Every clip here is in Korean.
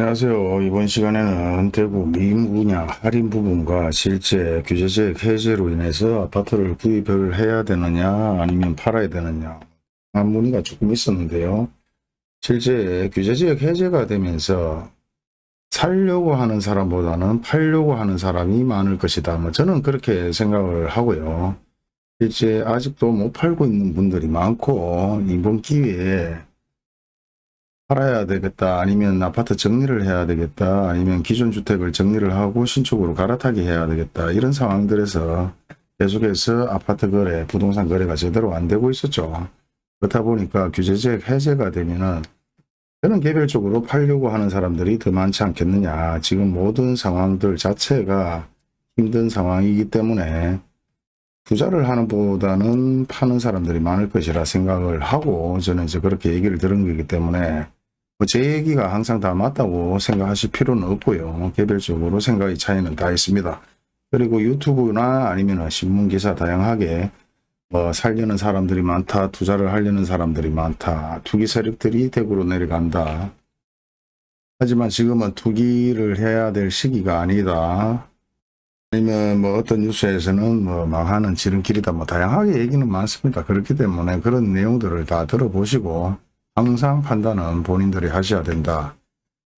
안녕하세요. 이번 시간에는 대구 미분양 할인 부분과 실제 규제제액 해제로 인해서 아파트를 구입을 해야 되느냐 아니면 팔아야 되느냐 한 문의가 조금 있었는데요. 실제 규제지역 해제가 되면서 살려고 하는 사람보다는 팔려고 하는 사람이 많을 것이다. 뭐 저는 그렇게 생각을 하고요. 실제 아직도 못 팔고 있는 분들이 많고 이번 기회에 팔아야 되겠다 아니면 아파트 정리를 해야 되겠다 아니면 기존 주택을 정리를 하고 신축으로 갈아타기 해야 되겠다 이런 상황들에서 계속해서 아파트 거래 부동산 거래가 제대로 안 되고 있었죠. 그렇다 보니까 규제제 해제가 되면은 저는 개별적으로 팔려고 하는 사람들이 더 많지 않겠느냐. 지금 모든 상황들 자체가 힘든 상황이기 때문에 투자를 하는 보다는 파는 사람들이 많을 것이라 생각을 하고 저는 이제 그렇게 얘기를 들은 거기 때문에 뭐 제 얘기가 항상 다 맞다고 생각하실 필요는 없고요. 개별적으로 생각의 차이는 다 있습니다. 그리고 유튜브나 아니면 신문기사 다양하게 뭐 살려는 사람들이 많다, 투자를 하려는 사람들이 많다, 투기 세력들이 대구로 내려간다. 하지만 지금은 투기를 해야 될 시기가 아니다. 아니면 뭐 어떤 뉴스에서는 뭐 망하는 지름길이다. 뭐 다양하게 얘기는 많습니다. 그렇기 때문에 그런 내용들을 다 들어보시고 항상 판단은 본인들이 하셔야 된다.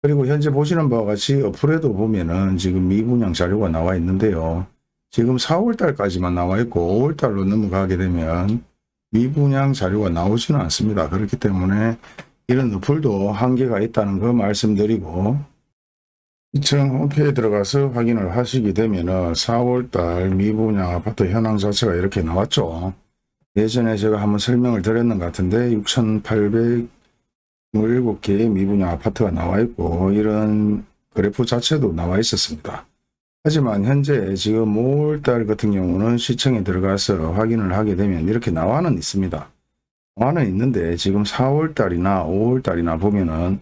그리고 현재 보시는 바와 같이 어플에도 보면은 지금 미분양 자료가 나와 있는데요. 지금 4월달까지만 나와 있고 5월달로 넘어가게 되면 미분양 자료가 나오지는 않습니다. 그렇기 때문에 이런 어플도 한계가 있다는 거 말씀드리고 시청 홈페이지에 들어가서 확인을 하시게 되면 은 4월달 미분양 아파트 현황 자체가 이렇게 나왔죠. 예전에 제가 한번 설명을 드렸는 것 같은데 6,827개의 미분양 아파트가 나와 있고 이런 그래프 자체도 나와 있었습니다. 하지만 현재 지금 5월달 같은 경우는 시청에 들어가서 확인을 하게 되면 이렇게 나와는 있습니다. 나와는 있는데 지금 4월달이나 5월달이나 보면은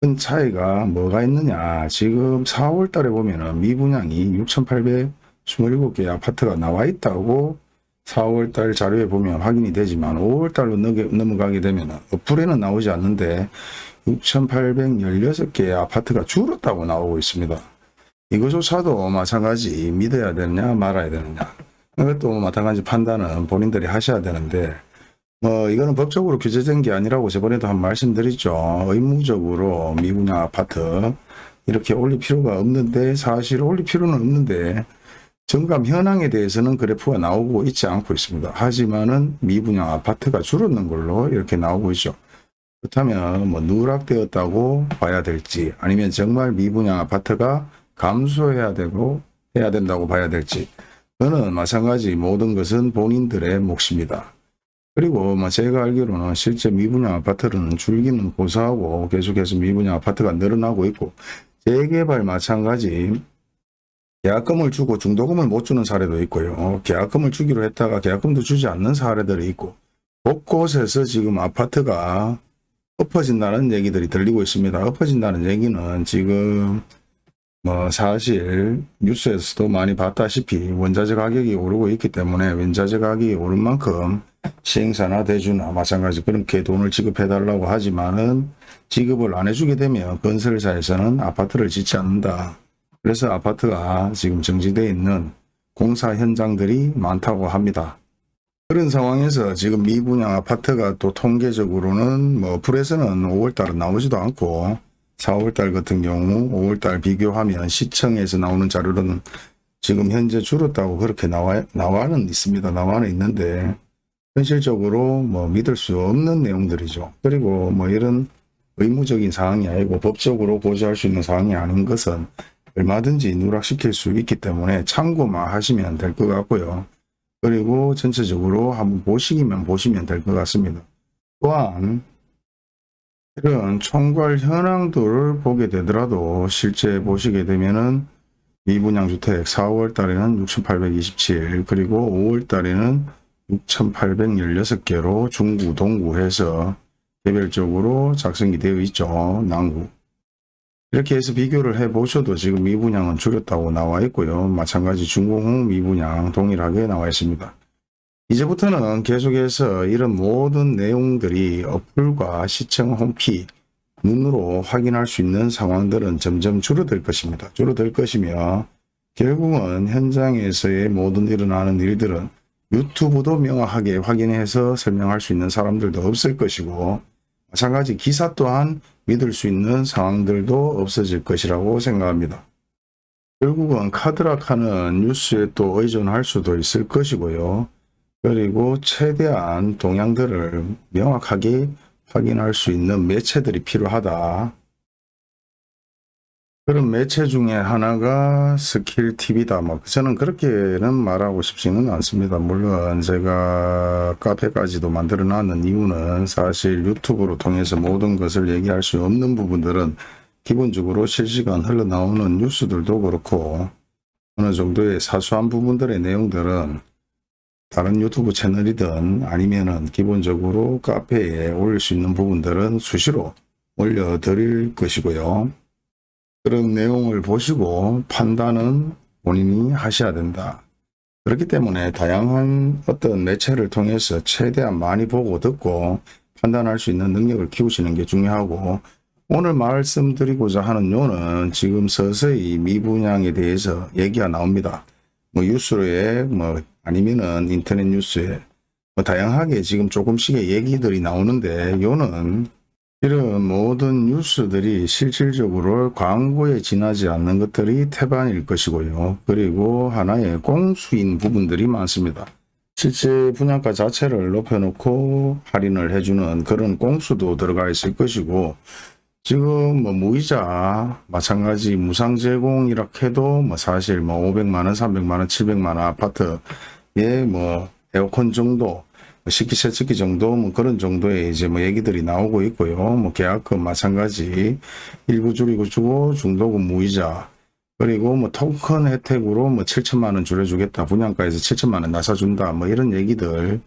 큰 차이가 뭐가 있느냐 지금 4월달에 보면은 미분양이 6,827개 아파트가 나와 있다고 4월달 자료에 보면 확인이 되지만 5월달로 넘어가게 되면 어플에는 나오지 않는데 6,816개의 아파트가 줄었다고 나오고 있습니다. 이것조차도 마찬가지 믿어야 되느냐 말아야 되느냐 이것도 마찬가지 판단은 본인들이 하셔야 되는데 뭐 이거는 법적으로 규제된 게 아니라고 저번에도 한 말씀드렸죠. 의무적으로 미분양 아파트 이렇게 올릴 필요가 없는데 사실 올릴 필요는 없는데 정감 현황에 대해서는 그래프가 나오고 있지 않고 있습니다. 하지만은 미분양 아파트가 줄었는 걸로 이렇게 나오고 있죠. 그렇다면 뭐 누락되었다고 봐야 될지 아니면 정말 미분양 아파트가 감소해야 되고 해야 된다고 봐야 될지 그는 마찬가지 모든 것은 본인들의 몫입니다. 그리고 뭐 제가 알기로는 실제 미분양 아파트는 줄기는 고사하고 계속해서 미분양 아파트가 늘어나고 있고 재개발 마찬가지 계약금을 주고 중도금을 못 주는 사례도 있고요. 계약금을 주기로 했다가 계약금도 주지 않는 사례들이 있고 곳곳에서 지금 아파트가 엎어진다는 얘기들이 들리고 있습니다. 엎어진다는 얘기는 지금 뭐 사실 뉴스에서도 많이 봤다시피 원자재 가격이 오르고 있기 때문에 원자재 가격이 오른 만큼 시행사나 대주나 마찬가지 그렇게 돈을 지급해 달라고 하지만은 지급을 안 해주게 되면 건설사에서는 아파트를 짓지 않는다. 그래서 아파트가 지금 정지되어 있는 공사 현장들이 많다고 합니다. 그런 상황에서 지금 미분양 아파트가 또 통계적으로는 뭐 불에서는 5월달은 나오지도 않고 4월달 같은 경우 5월달 비교하면 시청에서 나오는 자료는 지금 현재 줄었다고 그렇게 나와, 나와는 있습니다. 나와는 있는데 현실적으로 뭐 믿을 수 없는 내용들이죠. 그리고 뭐 이런 의무적인 사항이 아니고 법적으로 보조할 수 있는 사항이 아닌 것은 얼마든지 누락시킬 수 있기 때문에 참고만 하시면 될 것 같고요. 그리고 전체적으로 한번 보시기만 보시면 될 것 같습니다. 또한 이런 총괄 현황들을 보게 되더라도 실제 보시게 되면은 미분양 주택 4월 달에는 6,827 그리고 5월 달에는 6,816개로 중구 동구해서 개별적으로 작성이 되어 있죠. 남구 이렇게 해서 비교를 해 보셔도 지금 미분양은 줄였다고 나와 있고요. 마찬가지 중공홍 미분양 동일하게 나와 있습니다. 이제부터는 계속해서 이런 모든 내용들이 어플과 시청 홈키 눈으로 확인할 수 있는 상황들은 점점 줄어들 것입니다. 줄어들 것이며 결국은 현장에서의 모든 일어나는 일들은 유튜브도 명확하게 확인해서 설명할 수 있는 사람들도 없을 것이고 마찬가지 기사 또한 믿을 수 있는 상황들도 없어질 것이라고 생각합니다. 결국은 카드락하는 뉴스에 또 의존할 수도 있을 것이고요. 그리고 최대한 동향들을 명확하게 확인할 수 있는 매체들이 필요하다. 그런 매체 중에 하나가 스킬 TV다. 뭐 저는 그렇게는 말하고 싶지는 않습니다. 물론 제가 카페까지도 만들어 놨는 이유는 사실 유튜브로 통해서 모든 것을 얘기할 수 없는 부분들은 기본적으로 실시간 흘러나오는 뉴스들도 그렇고 어느 정도의 사소한 부분들의 내용들은 다른 유튜브 채널이든 아니면은 기본적으로 카페에 올릴 수 있는 부분들은 수시로 올려드릴 것이고요. 그런 내용을 보시고 판단은 본인이 하셔야 된다. 그렇기 때문에 다양한 어떤 매체를 통해서 최대한 많이 보고 듣고 판단할 수 있는 능력을 키우시는 게 중요하고 오늘 말씀드리고자 하는 요는 지금 서서히 미분양에 대해서 얘기가 나옵니다. 뭐 뉴스에 뭐 아니면은 인터넷 뉴스에 뭐 다양하게 지금 조금씩의 얘기들이 나오는데 요는 이런 모든 뉴스들이 실질적으로 광고에 지나지 않는 것들이 태반일 것이고요. 그리고 하나의 공수인 부분들이 많습니다. 실제 분양가 자체를 높여놓고 할인을 해주는 그런 공수도 들어가 있을 것이고 지금 뭐 무이자 마찬가지 무상 제공이라 해도 뭐 사실 뭐 500만원, 300만원, 700만원 아파트에 뭐 에어컨 정도 식기 세척기 정도 뭐 그런 정도의 이제 뭐 얘기들이 나오고 있고요. 뭐 계약금 마찬가지 일부 줄이고 주고 중도금 무이자. 그리고 뭐 토큰 혜택으로 뭐 7천만 원 줄여주겠다. 분양가에서 7천만 원 나서준다. 뭐 이런 얘기들.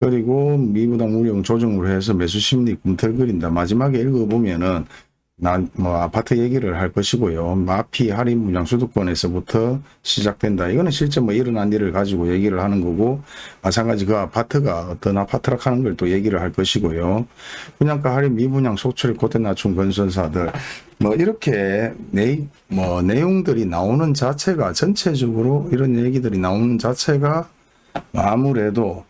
그리고 미부담 운용 조정으로 해서 매수 심리 꿈틀거린다. 마지막에 읽어보면은 난 뭐 아파트 얘기를 할 것이고요. 마피 할인 분양 수도권에서부터 시작된다. 이거는 실제 뭐 일어난 일을 가지고 얘기를 하는 거고 마찬가지 그 아파트가 어떤 아파트라 하는 걸 또 얘기를 할 것이고요. 분양가 할인 미분양 소출 고대 낮춘 건설사들 뭐 이렇게 내, 뭐 내용들이 나오는 자체가 전체적으로 이런 얘기들이 나오는 자체가 아무래도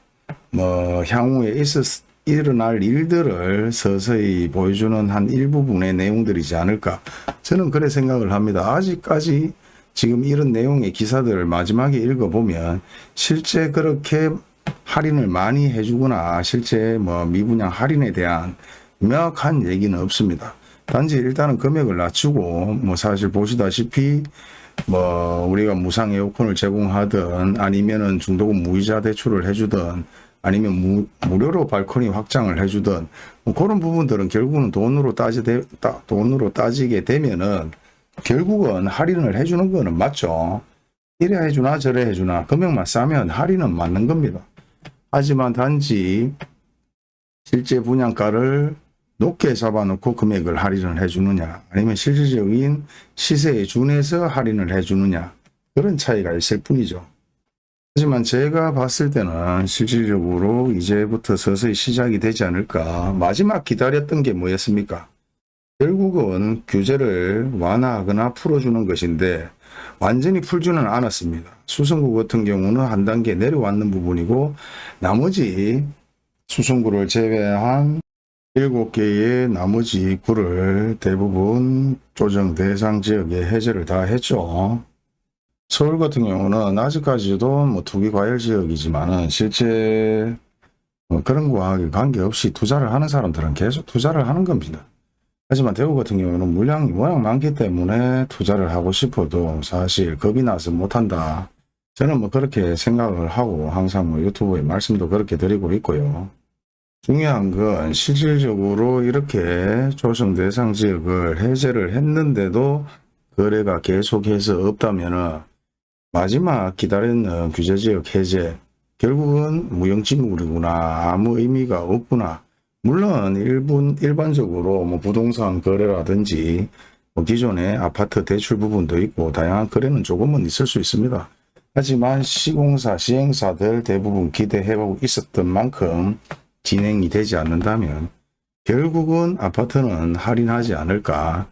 뭐 향후에 있었 일어날 일들을 서서히 보여주는 한 일부분의 내용들이지 않을까 저는 그래 생각을 합니다. 아직까지 지금 이런 내용의 기사들을 마지막에 읽어보면 실제 그렇게 할인을 많이 해주거나 실제 뭐 미분양 할인에 대한 명확한 얘기는 없습니다. 단지 일단은 금액을 낮추고 뭐 사실 보시다시피 뭐 우리가 무상 에어컨을 제공하든 아니면은 중도금 무이자 대출을 해주든 아니면 무, 무료로 발코니 확장을 해주든 뭐 그런 부분들은 결국은 돈으로 따지 따, 돈으로 따지게 되면은 결국은 할인을 해주는 거는 맞죠. 이래 해주나 저래 해주나 금액만 싸면 할인은 맞는 겁니다. 하지만 단지 실제 분양가를 높게 잡아놓고 금액을 할인을 해주느냐 아니면 실질적인 시세에 준해서 할인을 해주느냐 그런 차이가 있을 뿐이죠. 하지만 제가 봤을 때는 실질적으로 이제부터 서서히 시작이 되지 않을까. 마지막 기다렸던 게 뭐였습니까? 결국은 규제를 완화하거나 풀어주는 것인데 완전히 풀지는 않았습니다. 수성구 같은 경우는 한 단계 내려왔는 부분이고 나머지 수성구를 제외한 7개의 나머지 구를 대부분 조정 대상 지역에 해제를 다 했죠. 서울 같은 경우는 아직까지도 뭐 투기 과열 지역이지만은 실제 뭐 그런 거와 관계없이 투자를 하는 사람들은 계속 투자를 하는 겁니다. 하지만 대구 같은 경우는 물량이 워낙 많기 때문에 투자를 하고 싶어도 사실 겁이 나서 못한다. 저는 뭐 그렇게 생각을 하고 항상 뭐 유튜브에 말씀도 그렇게 드리고 있고요. 중요한 건 실질적으로 이렇게 조정 대상 지역을 해제를 했는데도 거래가 계속해서 없다면은 마지막 기다리는 규제지역 해제 결국은 무용지물이구나 아무 의미가 없구나 물론 일본 일반적으로 뭐 부동산 거래라든지 뭐 기존의 아파트 대출 부분도 있고 다양한 거래는 조금은 있을 수 있습니다. 하지만 시공사 시행사들 대부분 기대해보고 있었던 만큼 진행이 되지 않는다면 결국은 아파트는 할인하지 않을까.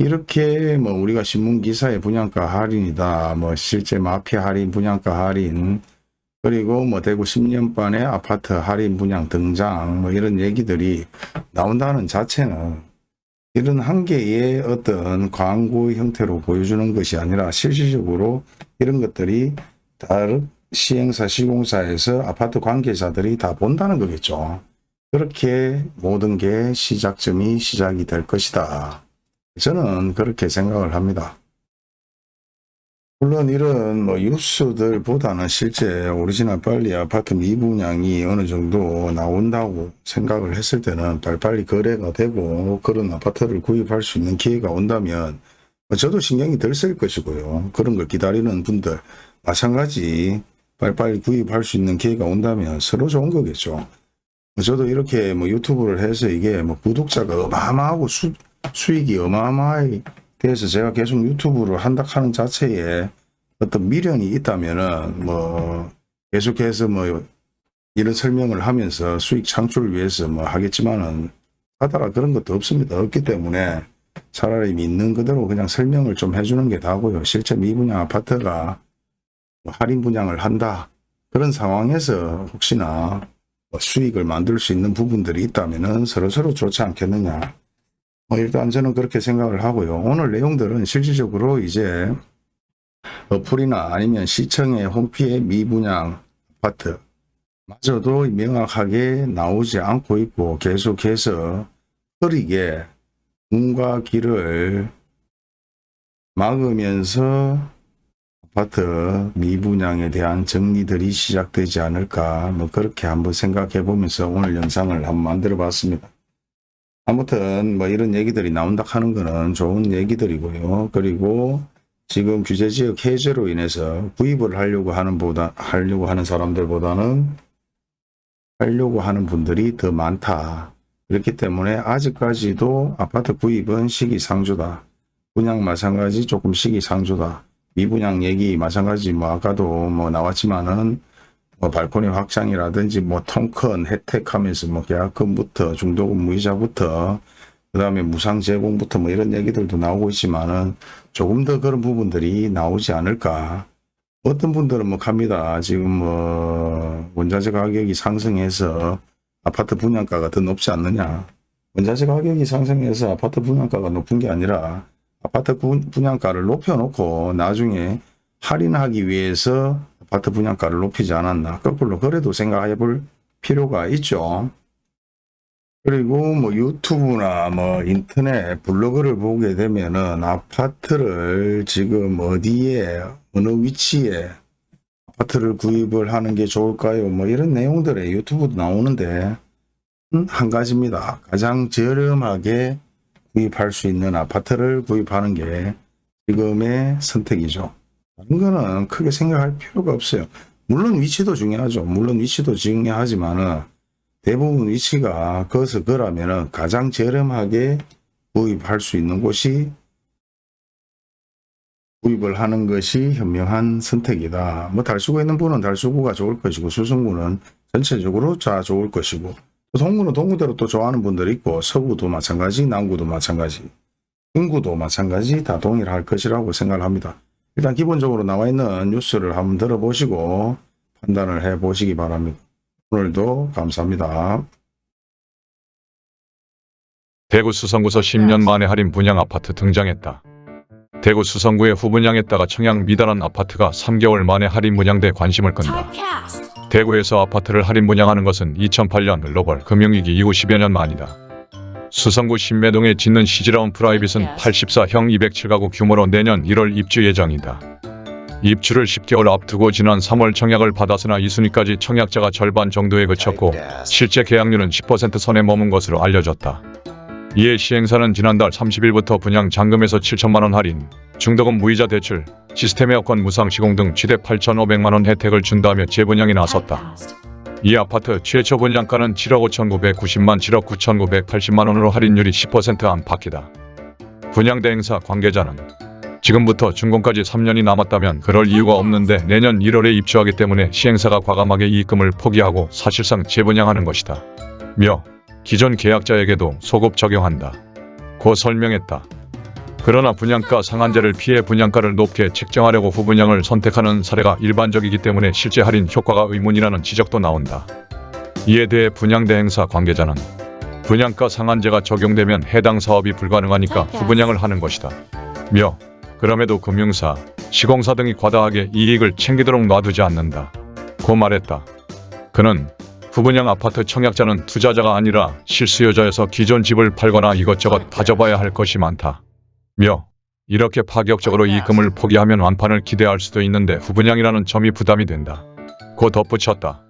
이렇게 뭐 우리가 신문 기사에 분양가 할인이다. 뭐 실제 마피아 할인, 분양가 할인, 그리고 뭐 대구 10년 반의 아파트 할인 분양 등장 뭐 이런 얘기들이 나온다는 자체는 이런 한 개의 어떤 광고 형태로 보여주는 것이 아니라 실질적으로 이런 것들이 다른 시행사 시공사에서 아파트 관계자들이 다 본다는 거겠죠. 그렇게 모든 게 시작점이 시작이 될 것이다. 저는 그렇게 생각을 합니다. 물론 이런 뭐 뉴스들보다는 실제 오리지널 빨리 아파트 미분양이 어느 정도 나온다고 생각을 했을 때는 빨리빨리 거래가 되고 그런 아파트를 구입할 수 있는 기회가 온다면 뭐 저도 신경이 덜 쓸 것이고요. 그런 걸 기다리는 분들 마찬가지 빨리빨리 구입할 수 있는 기회가 온다면 서로 좋은 거겠죠. 저도 이렇게 뭐 유튜브를 해서 이게 뭐 구독자가 어마어마하고 수, 수익이 어마어마하게 돼서 제가 계속 유튜브를 한다 하는 자체에 어떤 미련이 있다면은 뭐 계속해서 뭐 이런 설명을 하면서 수익 창출을 위해서 뭐 하겠지만은 하다가 그런 것도 없습니다. 없기 때문에 차라리 있는 그대로 그냥 설명을 좀 해주는 게 다고요. 실제 미분양 아파트가 뭐 할인 분양을 한다. 그런 상황에서 혹시나 뭐 수익을 만들 수 있는 부분들이 있다면은 서로서로 좋지 않겠느냐. 뭐 일단 저는 그렇게 생각을 하고요. 오늘 내용들은 실질적으로 이제 어플이나 아니면 시청의 홈피의 미분양 아파트 마저도 명확하게 나오지 않고 있고 계속해서 흐리게 문과 길을 막으면서 아파트 미분양에 대한 정리들이 시작되지 않을까 뭐 그렇게 한번 생각해 보면서 오늘 영상을 한번 만들어 봤습니다. 아무튼 뭐 이런 얘기들이 나온다 하는 거는 좋은 얘기들이고요. 그리고 지금 규제지역 해제로 인해서 구입을 하려고 하는 보다 하려고 하는 사람들보다는 하려고 하는 분들이 더 많다. 그렇기 때문에 아직까지도 아파트 구입은 시기상조다. 분양 마찬가지 조금 시기상조다. 미분양 얘기 마찬가지 뭐 아까도 뭐 나왔지만은 뭐 발코니 확장이라든지 뭐 통큰 혜택하면서 뭐 계약금부터 중도금 무이자부터 그 다음에 무상 제공부터 뭐 이런 얘기들도 나오고 있지만은 조금 더 그런 부분들이 나오지 않을까. 어떤 분들은 뭐 갑니다. 지금 뭐 원자재 가격이 상승해서 아파트 분양가가 더 높지 않느냐. 원자재 가격이 상승해서 아파트 분양가가 높은 게 아니라 아파트 분- 분양가를 높여놓고 나중에 할인하기 위해서 아파트 분양가를 높이지 않았나. 거꾸로 그래도 생각해 볼 필요가 있죠. 그리고 뭐 유튜브나 뭐 인터넷 블로그를 보게 되면은 아파트를 지금 어디에 어느 위치에 아파트를 구입을 하는 게 좋을까요? 뭐 이런 내용들에 유튜브도 나오는데 음, 한 가지입니다. 가장 저렴하게 구입할 수 있는 아파트를 구입하는 게 지금의 선택이죠. 다른 거는 크게 생각할 필요가 없어요. 물론 위치도 중요하죠. 물론 위치도 중요하지만은 대부분 위치가 거기서 그라면은 가장 저렴하게 구입할 수 있는 곳이 구입을 하는 것이 현명한 선택이다. 뭐 달수구 있는 분은 달수구가 좋을 것이고 수성구는 전체적으로 다 좋을 것이고 또 동구는 동구대로 또 좋아하는 분들이 있고 서구도 마찬가지 남구도 마찬가지 중구도 마찬가지 다 동일할 것이라고 생각을 합니다. 일단 기본적으로 나와 있는 뉴스를 한번 들어보시고 판단을 해 보시기 바랍니다. 오늘도 감사합니다. 대구 수성구서 10년 만에 할인 분양 아파트 등장했다. 대구 수성구의 후분양했다가 청약 미달한 아파트가 3개월 만에 할인 분양돼 관심을 끈다. 대구에서 아파트를 할인 분양하는 것은 2008년 글로벌 금융위기 이후 10여 년 만이다. 수성구 신매동에 짓는 시즈라운 프라이빗은 84형 207가구 규모로 내년 1월 입주 예정이다. 입주를 10개월 앞두고 지난 3월 청약을 받았으나 2순위까지 청약자가 절반 정도에 그쳤고 실제 계약률은 10% 선에 머문 것으로 알려졌다. 이에 시행사는 지난달 30일부터 분양 잔금에서 7천만원 할인, 중도금 무이자 대출, 시스템 에어컨 무상 시공 등 최대 8,500만원 혜택을 준다며 재분양에 나섰다. 이 아파트 최초 분양가는 7억 5,990만 7억 9,980만원으로 할인율이 10% 안팎이다. 분양대 행사 관계자는 지금부터 준공까지 3년이 남았다면 그럴 이유가 없는데 내년 1월에 입주하기 때문에 시행사가 과감하게 이익금을 포기하고 사실상 재분양하는 것이다. 며 기존 계약자에게도 소급 적용한다. 고 설명했다. 그러나 분양가 상한제를 피해 분양가를 높게 책정하려고 후분양을 선택하는 사례가 일반적이기 때문에 실제 할인 효과가 의문이라는 지적도 나온다. 이에 대해 분양대행사 관계자는 분양가 상한제가 적용되면 해당 사업이 불가능하니까 후분양을 하는 것이다. 며 그럼에도 금융사, 시공사 등이 과다하게 이익을 챙기도록 놔두지 않는다. 고 말했다. 그는 후분양 아파트 청약자는 투자자가 아니라 실수요자여서 기존 집을 팔거나 이것저것 다져봐야 할 것이 많다. 며 이렇게 파격적으로 이 금을 포기하면 완판을 기대할 수도 있는데 후분양이라는 점이 부담이 된다. 고 덧붙였다.